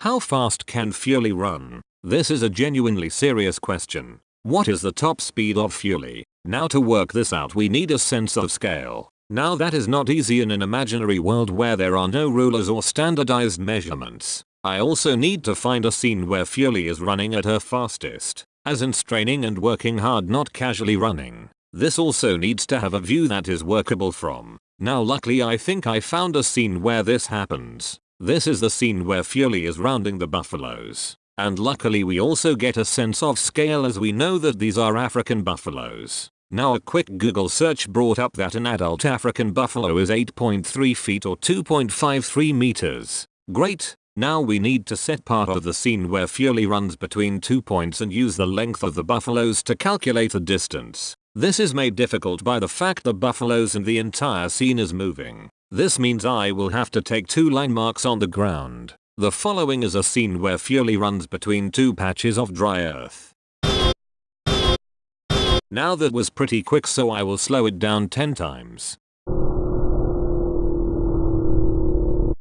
How fast can Fuli run? This is a genuinely serious question. What is the top speed of Fuli? Now to work this out we need a sense of scale. Now that is not easy in an imaginary world where there are no rulers or standardized measurements. I also need to find a scene where Fuli is running at her fastest, as in straining and working hard not casually running. This also needs to have a view that is workable from. Now luckily I think I found a scene where this happens. This is the scene where Fuli is rounding the buffaloes. And luckily we also get a sense of scale as we know that these are African buffaloes. Now a quick Google search brought up that an adult African buffalo is 8.3 feet or 2.53 meters. Great, now we need to set part of the scene where Fuli runs between two points and use the length of the buffaloes to calculate the distance. This is made difficult by the fact the buffaloes and the entire scene is moving. This means I will have to take two line marks on the ground. The following is a scene where Fuli runs between two patches of dry earth. Now that was pretty quick so I will slow it down 10 times.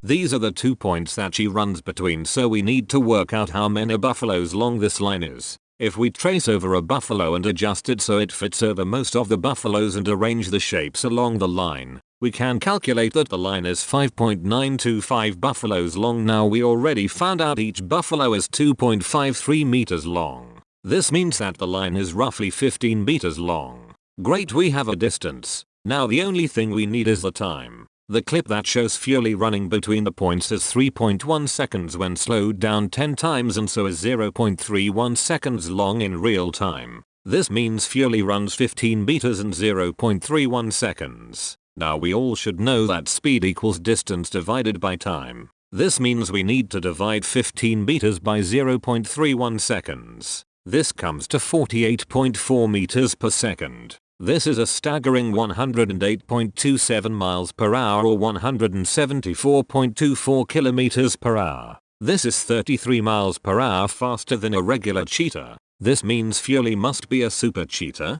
These are the two points that she runs between so we need to work out how many buffaloes long this line is. If we trace over a buffalo and adjust it so it fits over most of the buffaloes and arrange the shapes along the line, we can calculate that the line is 5.925 buffaloes long now we already found out each buffalo is 2.53 meters long. This means that the line is roughly 15 meters long. Great we have a distance. Now the only thing we need is the time. The clip that shows Fuli running between the points is 3.1 seconds when slowed down 10 times and so is 0.31 seconds long in real time. This means Fuli runs 15 meters in 0.31 seconds. Now we all should know that speed equals distance divided by time. This means we need to divide 15 meters by 0.31 seconds. This comes to 48.4 meters per second. This is a staggering 108.27 miles per hour or 174.24 kilometers per hour. This is 33 miles per hour faster than a regular cheetah. This means Fuli must be a super cheetah.